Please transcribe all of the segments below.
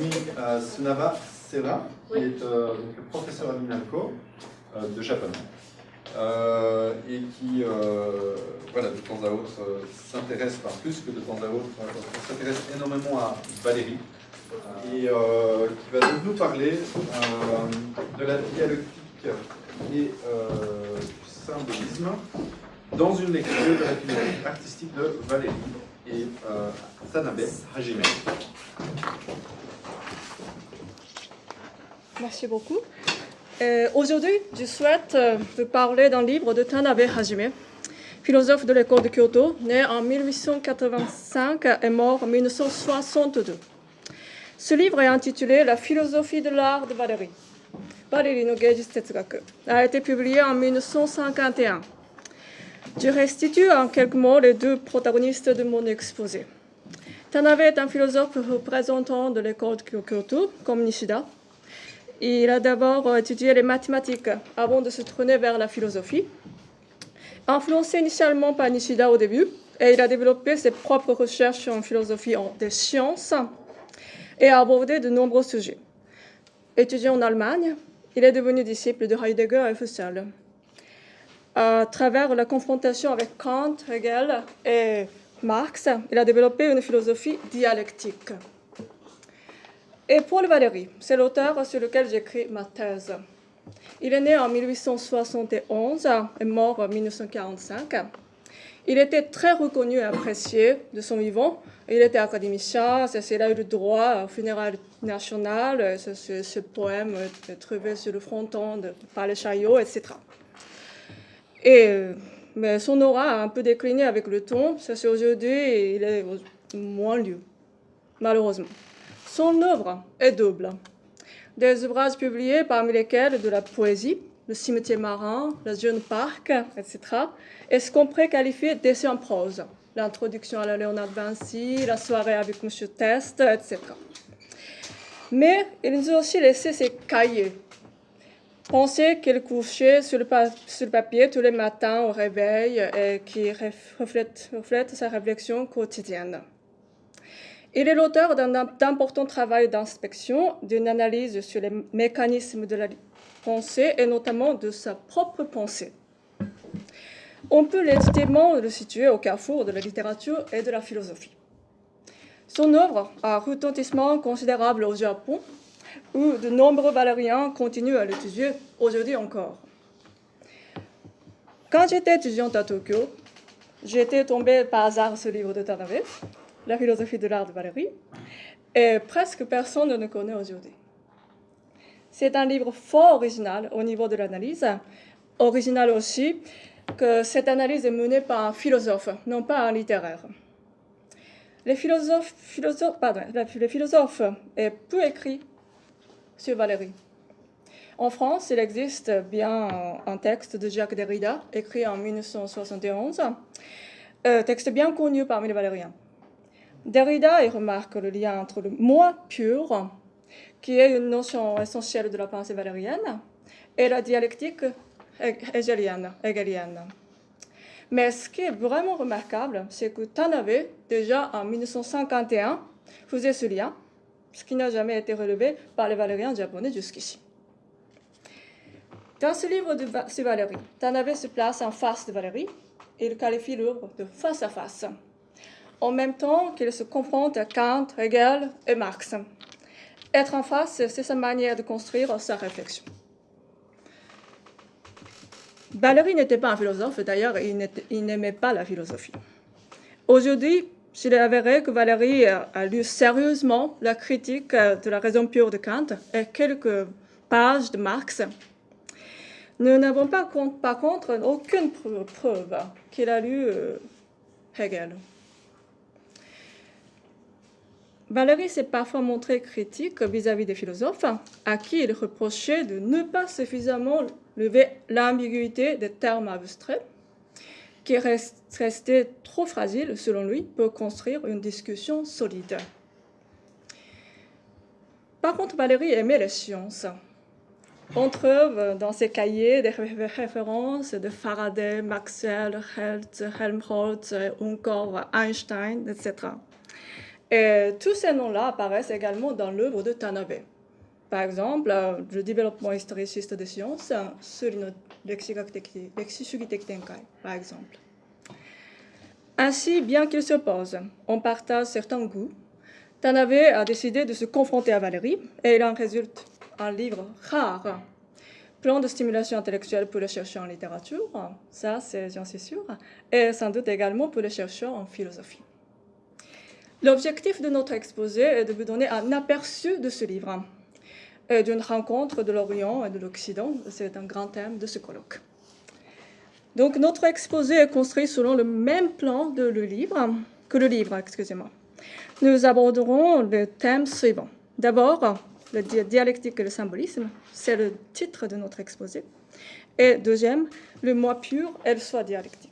Rajmi Sunava Seva, qui est donc, professeur à l'INALCO de japonais. et qui, voilà, de temps à autre, s'intéresse, enfin plus que de temps à autre, s'intéresse énormément à Valérie, et euh, qui va donc nous parler euh, de la dialectique et euh, du symbolisme dans une lecture de la philosophie artistique de Valérie et Tanabe Hajime. Merci beaucoup. Aujourd'hui, je souhaite vous parler d'un livre de Tanabe Hajime, philosophe de l'école de Kyoto, né en 1885 et mort en 1962. Ce livre est intitulé La philosophie de l'art de Valérie. Valérie no Tetsugaku a été publié en 1951. Je restitue en quelques mots les deux protagonistes de mon exposé. Tanabe est un philosophe représentant de l'école de Kyoto, comme Nishida. Il a d'abord étudié les mathématiques avant de se tourner vers la philosophie. Influencé initialement par Nishida au début, et il a développé ses propres recherches en philosophie des sciences et a abordé de nombreux sujets. Étudiant en Allemagne, il est devenu disciple de Heidegger et Husserl. À travers la confrontation avec Kant, Hegel et Marx, il a développé une philosophie dialectique. Et Paul Valéry, c'est l'auteur sur lequel j'écris ma thèse. Il est né en 1871 et mort en 1945. Il était très reconnu et apprécié de son vivant il était académicien, a eu le droit au funérailles national, ce, ce, poème est trouvé sur le fronton de Palais Chaillot, etc. Et, mais son aura a un peu décliné avec le temps, c'est aujourd'hui, il est moins lu, malheureusement. Son œuvre est double. Des ouvrages publiés, parmi lesquels de la poésie, le cimetière marin, le jeune parc, etc., et ce qu'on pourrait qualifier d'essai en prose l'introduction à la Léonard Vinci, la soirée avec M. Test, etc. Mais il nous a aussi laissé ses cahiers. Pensez qu'il couchait sur le, sur le, papier tous les matins au réveil et qui reflète, reflète sa réflexion quotidienne. Il est l'auteur d'un important travail d'inspection, d'une analyse sur les mécanismes de la pensée et notamment de sa propre pensée on peut légitimement le situer au carrefour de la littérature et de la philosophie. Son œuvre a un retentissement considérable au Japon, où de nombreux valériens continuent à l'étudier aujourd'hui encore. Quand j'étais étudiante à Tokyo, j'étais tombée par hasard sur ce livre de Tanabe, La philosophie de l'art de Valérie, et presque personne ne le connaît aujourd'hui. C'est un livre fort original au niveau de l'analyse, original aussi que cette analyse est menée par un philosophe, non pas un littéraire. Les philosophes, philosophes, est peu écrit sur Valérie. En France, il existe bien un texte de Jacques Derrida, écrit en 1971, un texte bien connu parmi les valériens. Derrida remarque le lien entre le moi pur, qui est une notion essentielle de la pensée valérienne, et la dialectique hegelienne. Mais ce qui est vraiment remarquable, c'est que Tanabe, déjà en 1951, faisait ce lien, ce qui n'a jamais été relevé par les valériens japonais jusqu'ici. Dans ce livre de, Valérie, Tanabe se place en face de Valérie et il qualifie l'œuvre de face à face, en même temps qu'il se confronte à Kant, Hegel et Marx. Être en face, c'est sa manière de construire sa réflexion. Valéry n'était pas un philosophe, d'ailleurs, il n'aimait pas la philosophie. Aujourd'hui, s'il est avéré que Valéry a lu sérieusement la critique de la raison pure de Kant et quelques pages de Marx. Nous n'avons pas, par contre aucune preuve qu'il a lu euh, Hegel. Valéry s'est parfois montré critique vis-à-vis des philosophes à qui il reprochait de ne pas suffisamment lever l'ambiguïté des termes abstraits qui restait trop fragile, selon lui, pour construire une discussion solide. Par contre, Valéry aimait les sciences. On trouve dans ses cahiers des références de Faraday, Maxwell, Helmholtz, encore Einstein, etc. Et tous ces noms-là apparaissent également dans l'œuvre de Tanabe. Par exemple, euh, le développement historiciste des sciences sur une Tenkai, par exemple. Ainsi, bien qu'ils s'opposent, on partage certains goûts. Tanabe a décidé de se confronter à Valérie et il en résulte un livre rare, Plan de stimulation intellectuelle pour les chercheurs en littérature, ça c'est j'en suis sûre, et sans doute également pour les chercheurs en philosophie. L'objectif de notre exposé est de vous donner un aperçu de ce livre et d'une rencontre de l'Orient et de l'Occident. C'est un grand thème de ce colloque. Donc notre exposé est construit selon le même plan de le livre, que le livre, excusez-moi. Nous aborderons le thème suivant. D'abord, la dialectique et le symbolisme, c'est le titre de notre exposé. Et deuxième, le moi pur et le soi dialectique.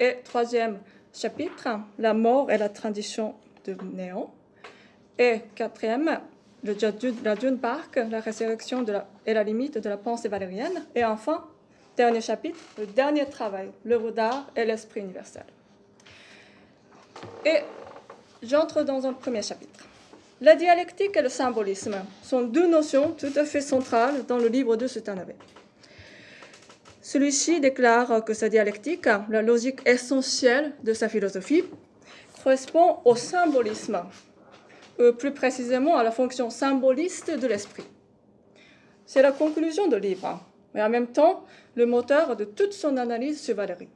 Et troisième chapitre, la mort et la tradition de néant. Et quatrième, le la Dune Park, la résurrection de la, et la limite de la pensée valérienne. Et enfin, dernier chapitre, le dernier travail, l'œuvre d'art et l'esprit universel. Et j'entre dans un premier chapitre. La dialectique et le symbolisme sont deux notions tout à fait centrales dans le livre de Sutanabe. Celui-ci déclare que sa dialectique, la logique essentielle de sa philosophie, correspond au symbolisme, ou plus précisément à la fonction symboliste de l'esprit. C'est la conclusion du livre, mais en même temps le moteur de toute son analyse sur Valérie.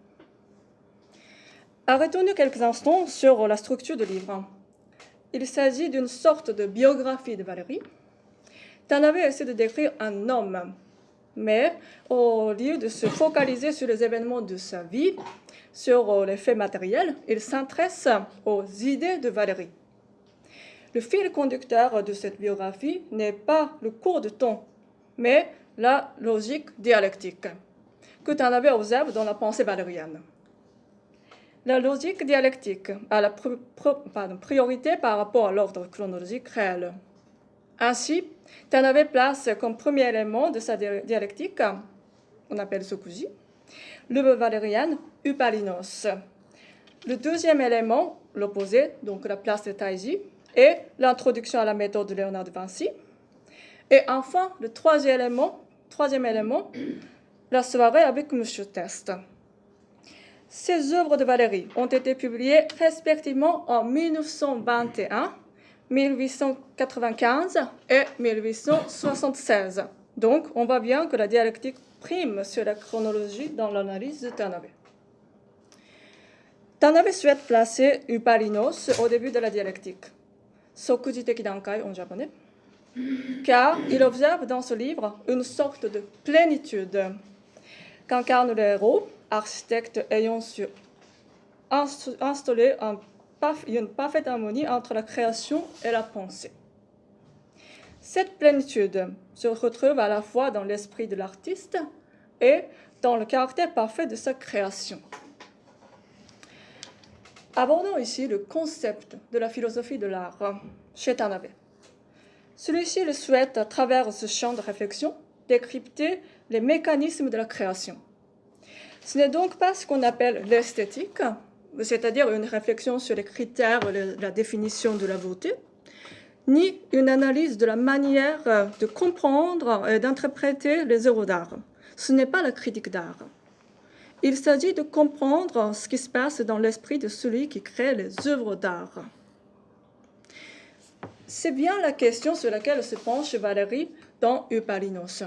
Arrêtons-nous quelques instants sur la structure du livre. Il s'agit d'une sorte de biographie de Valérie. Tanabe essaie de décrire un homme, mais au lieu de se focaliser sur les événements de sa vie, sur les faits matériels, il s'intéresse aux idées de Valérie. Le fil conducteur de cette biographie n'est pas le cours de temps, mais la logique dialectique que Tanabe observe dans la pensée valérienne. La logique dialectique a la priorité par rapport à l'ordre chronologique réel. Ainsi, Tanabe place comme premier élément de sa dialectique, on appelle Sokuji, le valérien Upalinos. Le deuxième élément, l'opposé, donc la place de Taiji, est l'introduction à la méthode de Léonard de Vinci. Et enfin, le troisième élément, troisième élément la soirée avec M. Test. Ces œuvres de Valérie ont été publiées respectivement en 1921, 1895 et 1876. Donc, on voit bien que la dialectique prime sur la chronologie dans l'analyse de Tanabe. Tanabe souhaite placer Upalinos au début de la dialectique, Dankai en japonais, car il observe dans ce livre une sorte de plénitude qu'incarne le héros? Architecte ayant su installer une parfaite harmonie entre la création et la pensée. Cette plénitude se retrouve à la fois dans l'esprit de l'artiste et dans le caractère parfait de sa création. Abordons ici le concept de la philosophie de l'art chez Tanabe. Celui-ci souhaite, à travers ce champ de réflexion, décrypter les mécanismes de la création ce n'est donc pas ce qu'on appelle l'esthétique, c'est-à-dire une réflexion sur les critères, la définition de la beauté, ni une analyse de la manière de comprendre et d'interpréter les œuvres d'art. Ce n'est pas la critique d'art. Il s'agit de comprendre ce qui se passe dans l'esprit de celui qui crée les œuvres d'art. C'est bien la question sur laquelle se penche Valérie dans Eupalinos.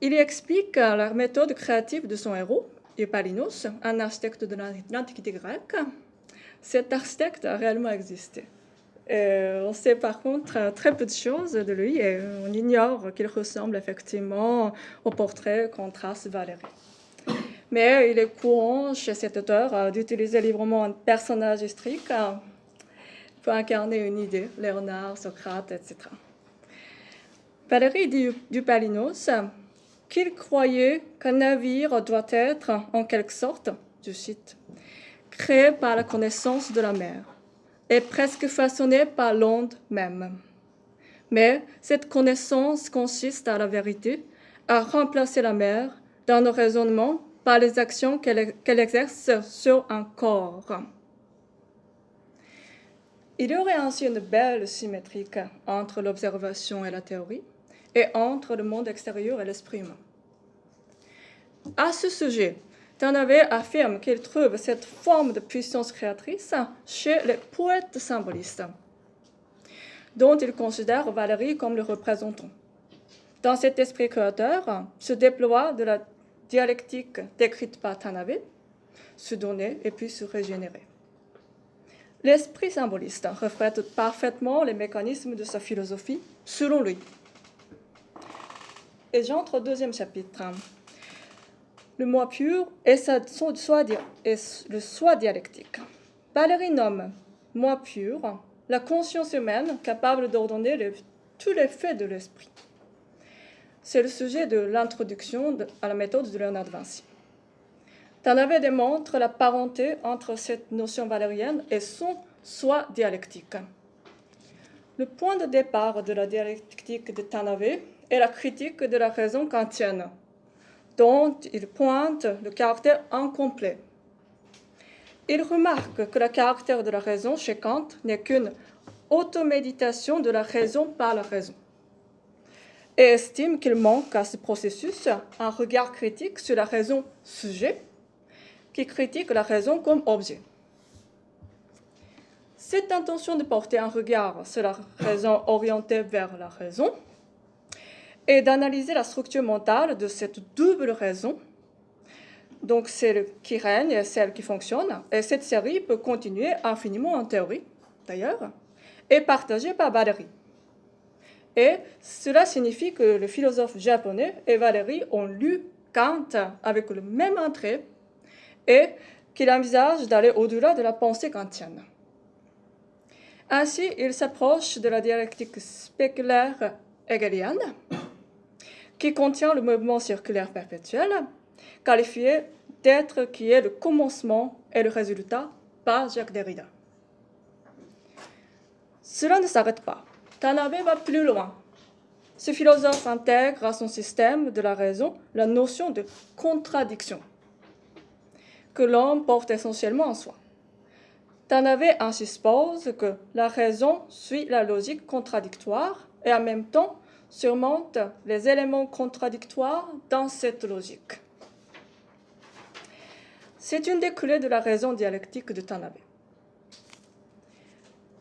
Il explique la méthode créative de son héros, Eupalinos, un architecte de l'Antiquité grecque. Cet architecte a réellement existé. on sait par contre très peu de choses de lui et on ignore qu'il ressemble effectivement au portrait qu'on trace Valérie. Mais il est courant chez cet auteur d'utiliser librement un personnage historique pour incarner une idée, Léonard, Socrate, etc. Valérie Dupalinos qu'il croyait qu'un navire doit être, en quelque sorte, je cite, créé par la connaissance de la mer et presque façonné par l'onde même. Mais cette connaissance consiste à la vérité, à remplacer la mer dans nos raisonnements par les actions qu'elle exerce sur un corps. Il y aurait ainsi une belle symétrie entre l'observation et la théorie, et entre le monde extérieur et l'esprit humain. À ce sujet, Tanabe affirme qu'il trouve cette forme de puissance créatrice chez les poètes symbolistes, dont il considère Valérie comme le représentant. Dans cet esprit créateur se déploie de la dialectique décrite par Tanabe, se donner et puis se régénérer. L'esprit symboliste reflète parfaitement les mécanismes de sa philosophie, selon lui. Et j'entre au deuxième chapitre. Le moi pur et, le soi dialectique. Valérie nomme moi pur la conscience humaine capable d'ordonner tous les faits de l'esprit. C'est le sujet de l'introduction à la méthode de Léonard de Vinci. Tanabe démontre la parenté entre cette notion valérienne et son soi dialectique. Le point de départ de la dialectique de Tanabe est la critique de la raison kantienne, dont il pointe le caractère incomplet. Il remarque que le caractère de la raison chez Kant n'est qu'une automéditation de la raison par la raison et estime qu'il manque à ce processus un regard critique sur la raison sujet qui critique la raison comme objet. Cette intention de porter un regard sur la raison orientée vers la raison et d'analyser la structure mentale de cette double raison, donc celle qui règne et celle qui fonctionne, et cette série peut continuer infiniment en théorie, d'ailleurs, et partagée par Valérie. Et cela signifie que le philosophe japonais et Valérie ont lu Kant avec le même entrée et qu'il envisage d'aller au-delà de la pensée kantienne. Ainsi, il s'approche de la dialectique spéculaire hegelienne, qui contient le mouvement circulaire perpétuel, qualifié d'être qui est le commencement et le résultat par Jacques Derrida. Cela ne s'arrête pas. Tanabe va plus loin. Ce philosophe intègre à son système de la raison la notion de contradiction que l'homme porte essentiellement en soi. Tanabe ainsi suppose que la raison suit la logique contradictoire et en même temps surmonte les éléments contradictoires dans cette logique. C'est une des clés de la raison dialectique de Tanabe.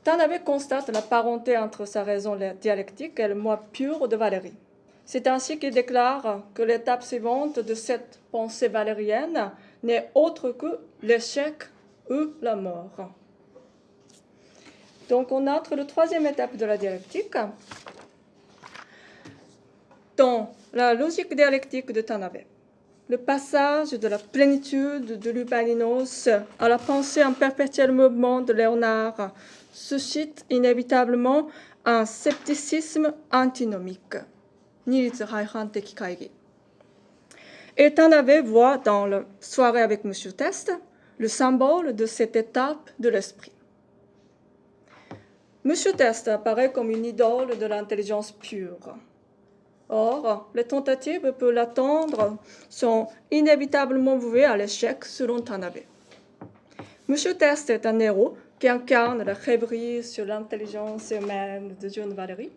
Tanabe constate la parenté entre sa raison dialectique et le moi pur de Valérie. C'est ainsi qu'il déclare que l'étape suivante de cette pensée valérienne n'est autre que l'échec ou la mort. Donc on entre la troisième étape de la dialectique. Dans la logique dialectique de Tanabe, le passage de la plénitude de l'Upalinos à la pensée en perpétuel mouvement de Léonard suscite inévitablement un scepticisme antinomique. Et Tanabe voit dans la soirée avec M. Test le symbole de cette étape de l'esprit. M. Test apparaît comme une idole de l'intelligence pure. Or, les tentatives pour l'attendre sont inévitablement vouées à l'échec selon Tanabe. M. Test est un héros qui incarne la rêverie sur l'intelligence humaine de John Valéry.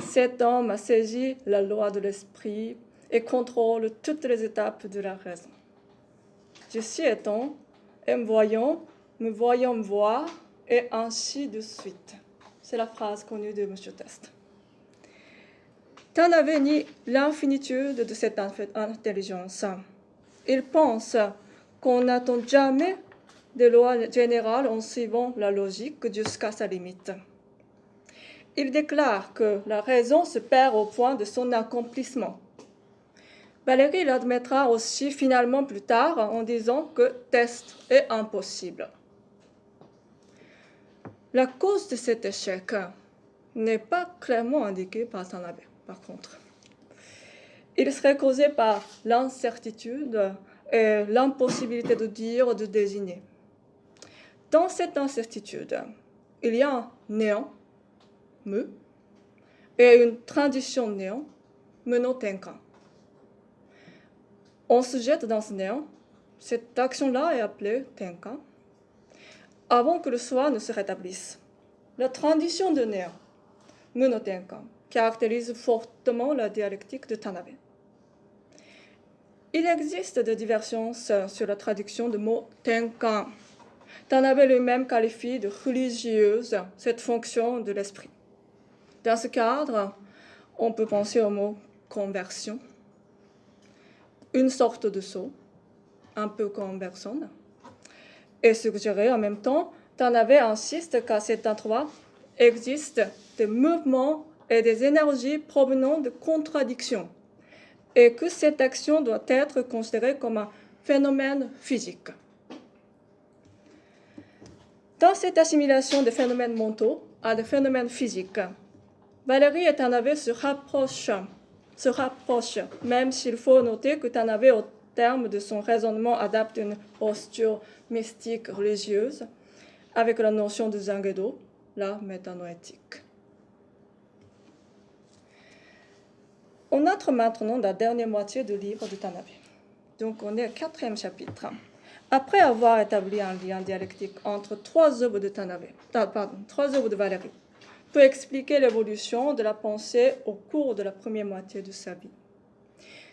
Cet homme a saisi la loi de l'esprit et contrôle toutes les étapes de la raison. Je suis étant, et me voyant, me voyant voir, et ainsi de suite. C'est la phrase connue de M. Test. Tant n'avait ni l'infinitude de cette intelligence. Il pense qu'on n'attend jamais des lois générales en suivant la logique jusqu'à sa limite. Il déclare que la raison se perd au point de son accomplissement. Valérie l'admettra aussi finalement plus tard en disant que test est impossible. La cause de cet échec n'est pas clairement indiquée par Tanabe, par contre. Il serait causé par l'incertitude et l'impossibilité de dire, de désigner. Dans cette incertitude, il y a un néant, me, et une transition néant, menant tenkan. On se jette dans ce néant. Cette action-là est appelée tenkan, avant que le soi ne se rétablisse. la transition de néant, Munotenkan, caractérise fortement la dialectique de Tanabe. Il existe des divergences sur la traduction du mot tenkan. Tanabe lui-même qualifie de religieuse cette fonction de l'esprit. Dans ce cadre, on peut penser au mot conversion, une sorte de saut, un peu comme personne, et suggérer en même temps, Tanabe insiste qu'à cet endroit existent des mouvements et des énergies provenant de contradictions, et que cette action doit être considérée comme un phénomène physique. Dans cette assimilation des phénomènes mentaux à des phénomènes physiques, Valérie et Tanabe se rapprochent, même s'il faut noter que Tanabe, au terme de son raisonnement, adapte une posture mystique religieuse avec la notion de Zangedo, la métanoétique. On entre maintenant dans la dernière moitié du livre de Tanabe. Donc on est au quatrième chapitre. Après avoir établi un lien dialectique entre trois œuvres de Tanabe, pardon, trois œuvres de Valérie, peut expliquer l'évolution de la pensée au cours de la première moitié de sa vie.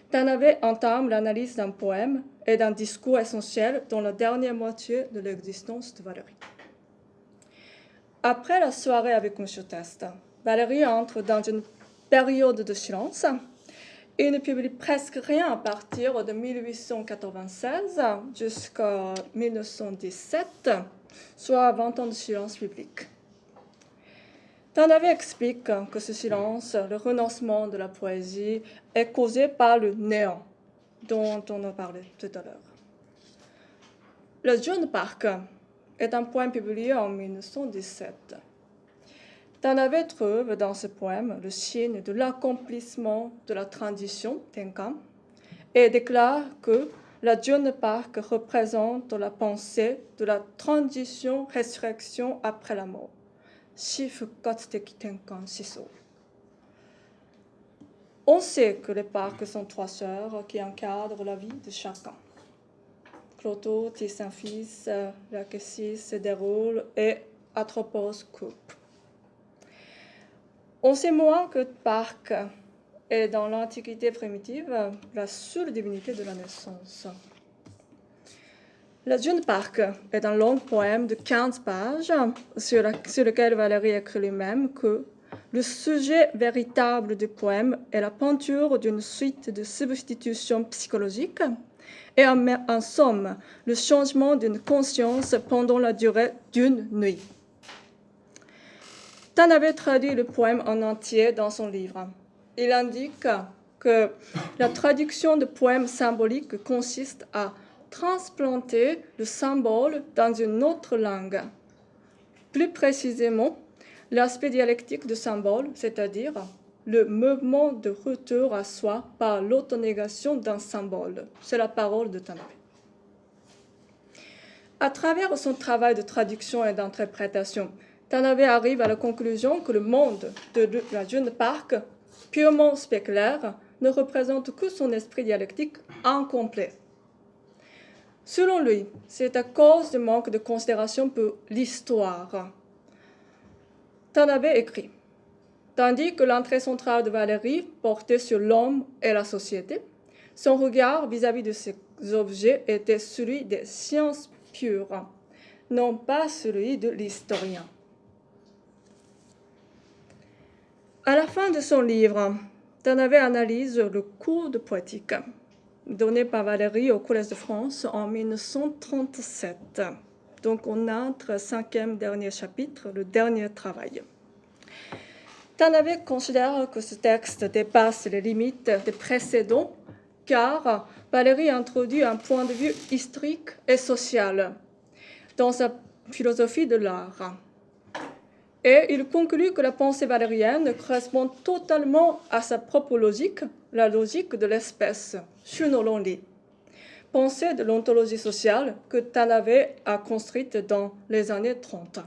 Tanabe entame l'analyse d'un poème et d'un discours essentiel dans la dernière moitié de l'existence de Valérie. Après la soirée avec M. Test, Valérie entre dans une période de silence et ne publie presque rien à partir de 1896 jusqu'à 1917, soit 20 ans de silence public. Tanabe explique que ce silence, le renoncement de la poésie, est causé par le néant dont on a parlé tout à l'heure. Le jeune parc est un poème publié en 1917. Tanabe trouve dans ce poème le signe de l'accomplissement de la transition Tenkan et déclare que la jeune Park représente la pensée de la transition-résurrection après la mort. On sait que les parcs sont trois sœurs qui encadrent la vie de chacun. Cloto tisse un fils, la se déroule et Atropos coupe. On sait moins que Parc est dans l'Antiquité primitive la seule divinité de la naissance. La jeune Parc est un long poème de 15 pages sur, sur lequel Valérie écrit lui-même que le sujet véritable du poème est la peinture d'une suite de substitutions psychologiques et en somme le changement d'une conscience pendant la durée d'une nuit. Tan avait traduit le poème en entier dans son livre. Il indique que la traduction de poèmes symboliques consiste à transplanter le symbole dans une autre langue. Plus précisément, l'aspect dialectique du symbole, c'est-à-dire le mouvement de retour à soi par l'autonégation d'un symbole. C'est la parole de Tanabe. À travers son travail de traduction et d'interprétation, Tanabe arrive à la conclusion que le monde de la jeune Park, purement spéculaire, ne représente que son esprit dialectique incomplet. Selon lui, c'est à cause du manque de considération pour l'histoire. Tanabe écrit Tandis que l'entrée centrale de Valérie portait sur l'homme et la société, son regard vis-à-vis -vis de ces objets était celui des sciences pures, non pas celui de l'historien. À la fin de son livre, Tanabe analyse le cours de poétique donné par Valérie au Collège de France en 1937. Donc on entre cinquième dernier chapitre, le dernier travail. Tanabe considère que ce texte dépasse les limites des précédents car Valérie introduit un point de vue historique et social dans sa philosophie de l'art. Et il conclut que la pensée valérienne correspond totalement à sa propre logique, la logique de l'espèce, Shunolonri, pensée de l'ontologie sociale que Tanabe a construite dans les années 30.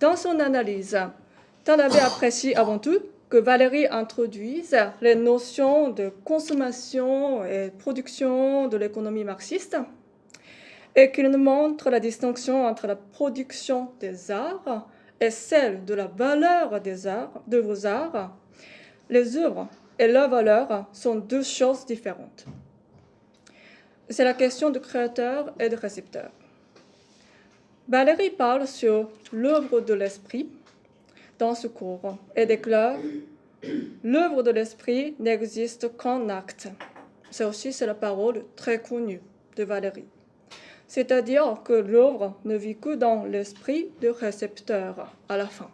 Dans son analyse, Tanabe apprécie avant tout que Valérie introduise les notions de consommation et production de l'économie marxiste et qu'il nous montre la distinction entre la production des arts et celle de la valeur des arts, de vos arts, les œuvres et leur valeur sont deux choses différentes. C'est la question de créateur et de récepteur. Valérie parle sur l'œuvre de l'esprit dans ce cours et déclare L'œuvre de l'esprit n'existe qu'en acte. C'est aussi c'est la parole très connue de Valérie. C'est-à-dire que l'œuvre ne vit que dans l'esprit du récepteur à la fin.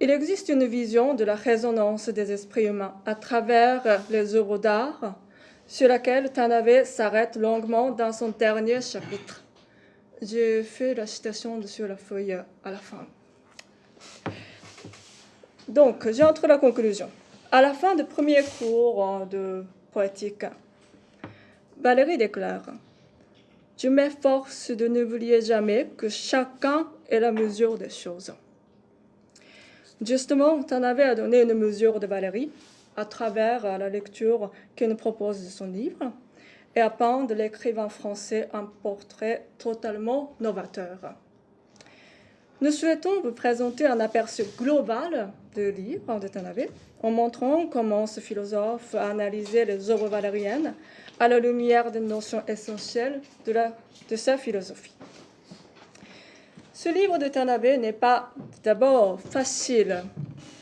Il existe une vision de la résonance des esprits humains à travers les œuvres d'art sur laquelle Tanabe s'arrête longuement dans son dernier chapitre. J'ai fait la citation sur la feuille à la fin. Donc, j'entre la conclusion. À la fin du premier cours de poétique, Valérie déclare Je m'efforce de n'oublier jamais que chacun est la mesure des choses. Justement, Tanabe a donné une mesure de Valérie à travers la lecture qu'il nous propose de son livre et à peindre l'écrivain français un portrait totalement novateur. Nous souhaitons vous présenter un aperçu global du livre de Tanabe en montrant comment ce philosophe a analysé les œuvres valériennes à la lumière des notions essentielles de, sa philosophie. Ce livre de Tanabe n'est pas d'abord facile,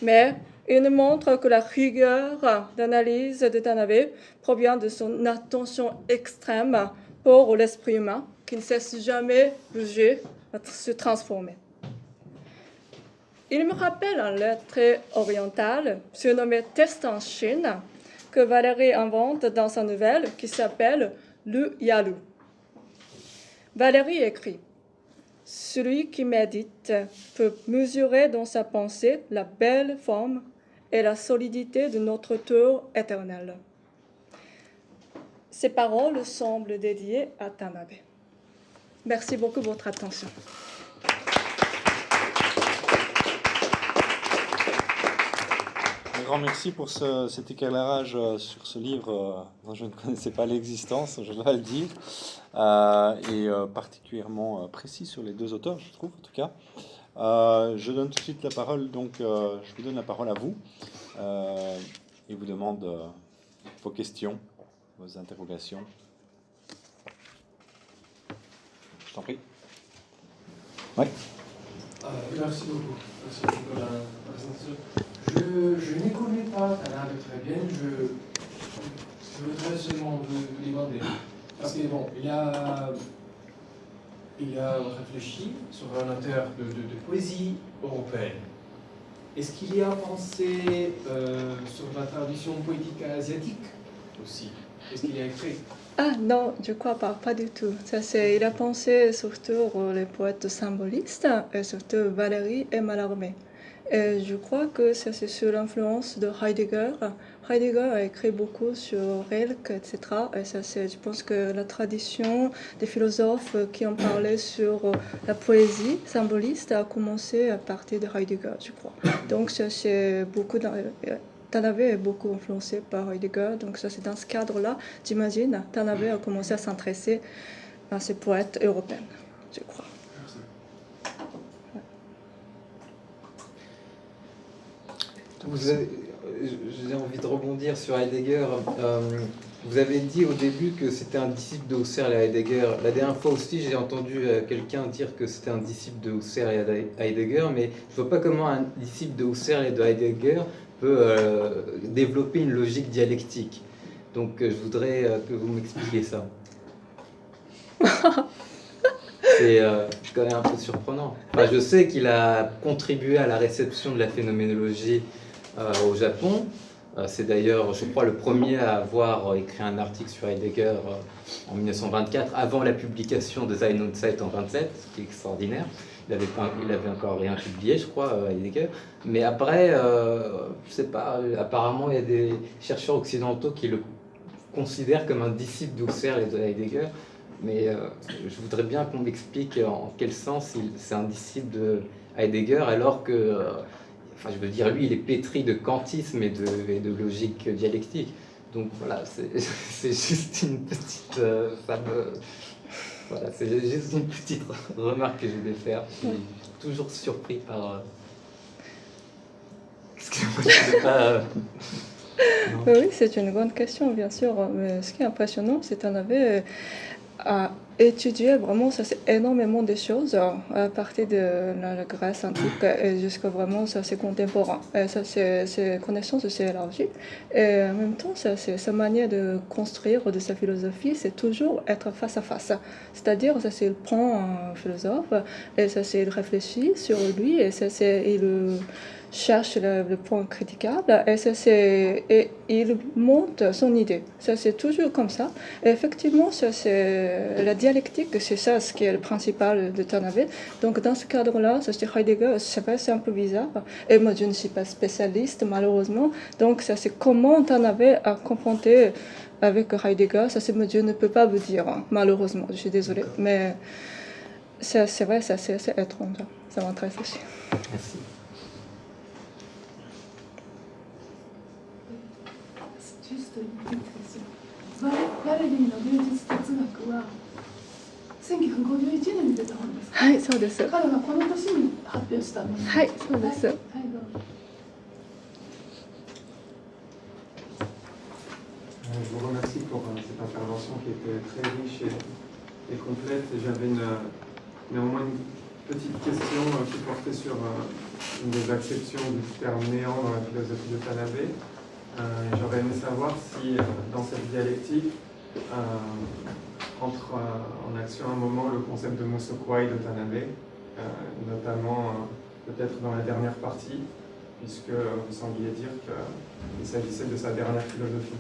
mais il montre que la rigueur d'analyse de Tanabe provient de son attention extrême pour l'esprit humain qui ne cesse jamais de se transformer. Il me rappelle un lettre oriental surnommé Test en Chine que Valérie invente dans sa nouvelle qui s'appelle Le Yalu. Valérie écrit Celui qui médite peut mesurer dans sa pensée la belle forme et la solidité de notre tour éternel. Ces paroles semblent dédiées à Tanabe. Merci beaucoup de votre attention. Grand merci pour cet éclairage euh, sur ce livre euh, dont je ne connaissais pas l'existence, je dois le dire, euh, et particulièrement précis sur les deux auteurs, je trouve, en tout cas. je donne tout de suite la parole, donc je vous donne la parole à vous et vous demande vos questions, vos interrogations. Je t'en prie. Oui. merci beaucoup. Merci beaucoup présentation. Je, ne connais pas Tanabe très je, voudrais seulement vous demander, parce que bon, il a, il a réfléchi sur un auteur de, poésie européenne. Est-ce qu'il y a pensé euh, sur la tradition poétique asiatique aussi? Est-ce qu'il a écrit? Ah non, je crois pas, pas du tout. Ça, il a pensé surtout les poètes symbolistes, et surtout Valérie et Mallarmé. Et je crois que c'est sur l'influence de Heidegger. Heidegger a écrit beaucoup sur Rilke, etc. Et ça, je pense que la tradition des philosophes qui ont parlé sur la poésie symboliste a commencé à partir de Heidegger, je crois. Donc, ça, c'est beaucoup. Tanabe est beaucoup influencé par Heidegger. Donc, ça, c'est dans ce cadre-là, j'imagine, Tanabe a commencé à s'intéresser à ces poètes européens, je crois. J'ai envie de rebondir sur Heidegger. Euh, vous avez dit au début que c'était un disciple de Husserl et Heidegger. La dernière fois aussi, j'ai entendu euh, quelqu'un dire que c'était un disciple de Husserl et Heidegger, mais je ne vois pas comment un disciple de Husserl et de Heidegger peut euh, développer une logique dialectique. Donc je voudrais que vous m'expliquiez ça. C'est quand même un peu surprenant. je sais qu'il a contribué à la réception de la phénoménologie au Japon. Euh, c'est d'ailleurs, je crois, le premier à avoir euh, écrit un article sur Heidegger en 1924, avant la publication de Sein und Zeit en 27, ce qui est extraordinaire. Il avait, il avait encore rien publié, je crois, Heidegger. Mais après, je sais pas, apparemment, il y a des chercheurs occidentaux qui le considèrent comme un disciple d'Husserl et de Heidegger. Mais je voudrais bien qu'on m'explique en quel sens c'est un disciple de Heidegger, alors que enfin je veux dire, lui, il est pétri de kantisme et de, de logique dialectique. Donc voilà, c'est juste une petite... Euh, Voilà, c'est juste une petite remarque que je voulais faire. Je suis toujours surpris par. Euh... Excusez-moi, je sais pas. Euh, oui, c'est une grande question, bien sûr. Mais ce qui est impressionnant, c'est qu'on avait à étudier vraiment ça c'est énormément de choses à partir de la, Grèce antique et jusqu'à vraiment ça c'est contemporain. Et ça c'est connaissances élargi et en même temps ça c'est sa manière de construire de sa philosophie c'est toujours être face à face. C'est-à-dire ça c'est il prend un philosophe et ça c'est il réfléchit sur lui et ça c'est il cherche le, point critiquable et, ça, et il monte son idée. Ça, c'est toujours comme ça. Et effectivement, ça, c'est, la dialectique, c'est ça ce qui est le principal de Tanabe. Donc, dans ce cadre-là, ça, c'est Heidegger, c'est un peu bizarre. Et moi, je ne suis pas spécialiste, malheureusement. Donc, ça, c'est comment Tanabe a confronté avec Heidegger. Ça, c'est, moi, je ne peux pas vous dire, hein, malheureusement. Je suis désolée. Mais c'est, vrai, ça, c'est étrange. Ça m'intéresse aussi. Merci. バレリーの芸術哲学は1951年に出た本ですはいそうです彼がこの年に発表したものはいそうです、はい、はいどうぞ Je vous remercie pour cette intervention qui était très riche et, et complète. J'avais néanmoins une petite question qui portait sur une des acceptions du terme néant dans la philosophie de Tanabe. Euh, j'aurais aimé savoir si euh, dans cette dialectique euh, entre en action un moment le concept de Musokwai de Tanabe, notamment peut-être dans la dernière partie, puisque vous sembliez dire qu'il s'agissait de sa dernière philosophie.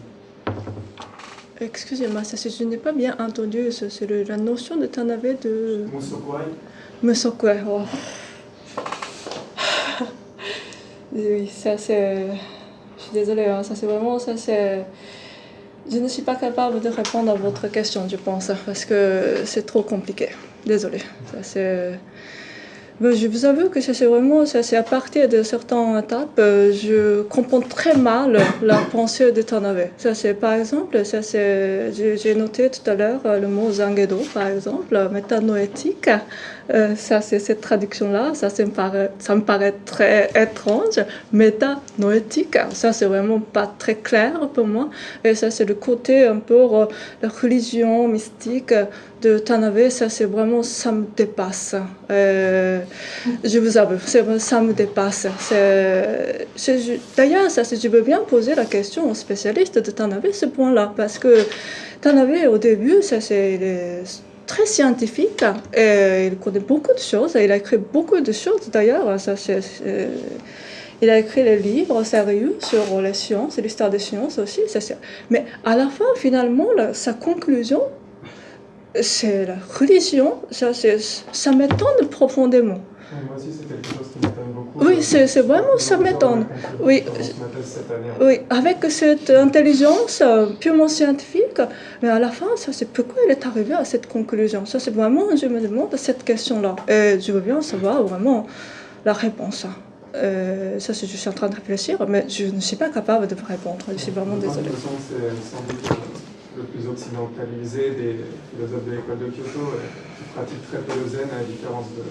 Excusez-moi, je n'ai pas bien entendu. C'est la notion de Tanabe de. Musokwai Musokwai, oh. oui, ça c'est désolée, hein, ça c'est vraiment, ça. Je ne suis pas capable de répondre à votre question, je pense, parce que c'est trop compliqué. Désolée. Ça c'est... je vous avoue que c'est vraiment, c'est à partir de certaines étapes, euh, je comprends très mal la pensée de Tanabe. Ça par exemple, j'ai noté tout à l'heure le mot zangedo, par exemple, métanoétique. Euh, ça, c'est cette traduction-là, ça, me paraît, ça me paraît très étrange. Méta-noétique, ça, c'est vraiment pas très clair pour moi. Et ça, c'est le côté un peu euh, la religion mystique de Tanabe, ça, c'est vraiment, ça me dépasse. Euh, je vous avoue, ça me dépasse. D'ailleurs, ça, je veux bien poser la question aux spécialistes de Tanabe, ce point-là, parce que Tanabe, au début, ça, c'est très scientifique et il connaît beaucoup de choses. Il a écrit beaucoup de choses d'ailleurs. Ça, il a écrit des livres sérieux sur les sciences, l'histoire des sciences aussi. Ça, Mais à la fin, finalement, sa conclusion, c'est la religion. Ça, ça m'étonne profondément. Moi aussi, c'est quelque chose qui m'étonne beaucoup. Oui, c'est vraiment, ça m'étonne. Oui, oui, avec cette intelligence euh, purement scientifique, mais à la fin, ça, c'est pourquoi il est arrivé à cette conclusion? Ça, c'est vraiment, je me demande cette question-là. Et je veux bien savoir vraiment la réponse. Euh, ça, je suis en train de réfléchir, mais je ne suis pas capable de répondre. Je suis vraiment désolée. C'est sans doute le plus occidentalisé des philosophes de l'école de Kyoto, qui pratique très peu le zen, à la différence de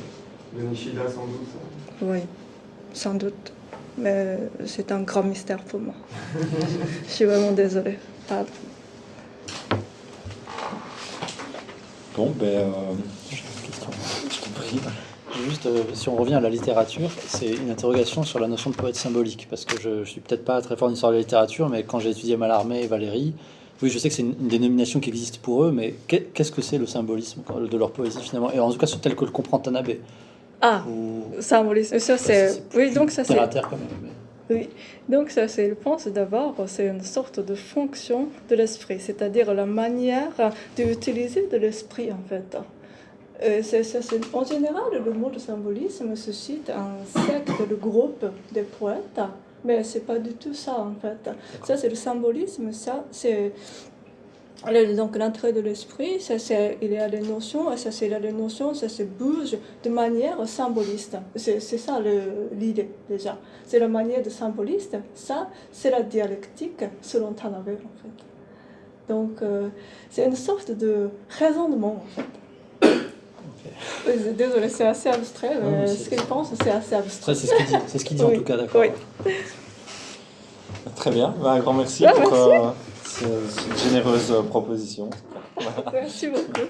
de Nishida, sans doute. Oui, sans doute. Mais c'est un grand mystère pour moi. Je suis vraiment désolée. Pardon. Bon, ben, euh, Juste, euh, si on revient à la littérature, c'est une interrogation sur la notion de poète symbolique, parce que je, ne suis peut-être pas très fort en histoire de la littérature, mais quand j'ai étudié Mallarmé et Valérie, oui, je sais que c'est une, dénomination qui existe pour eux, mais qu'est-ce que c'est le symbolisme de leur poésie finalement? Et en tout cas, tel que le comprend Tanabe. Ah, symbolisme. Ça, c'est. Oui, donc ça, c'est. Oui, donc ça, c'est, je pense d'abord, c'est une sorte de fonction de l'esprit, c'est-à-dire la manière d'utiliser de l'esprit, en fait. c'est, en général, le mot de symbolisme se cite un secte, le groupe des poètes, mais c'est pas du tout ça, en fait. Ça, c'est le symbolisme, ça, c'est donc l'entrée de l'esprit, ça c'est il y a les notions, ça c'est les notions, ça se bouge de manière symboliste. C'est ça l'idée déjà. C'est la manière de symboliste. Ça c'est la dialectique selon Tanabe en fait. Donc euh, c'est une sorte de raisonnement en fait. Désolé, c'est assez abstrait, mais ce qu'il pense, c'est assez abstrait. C'est ce qu'il dit, ce en tout cas, d'accord. Oui. Très bien, Bah, un grand merci Ouais, pour merci. euh, cette généreuse proposition. Merci beaucoup.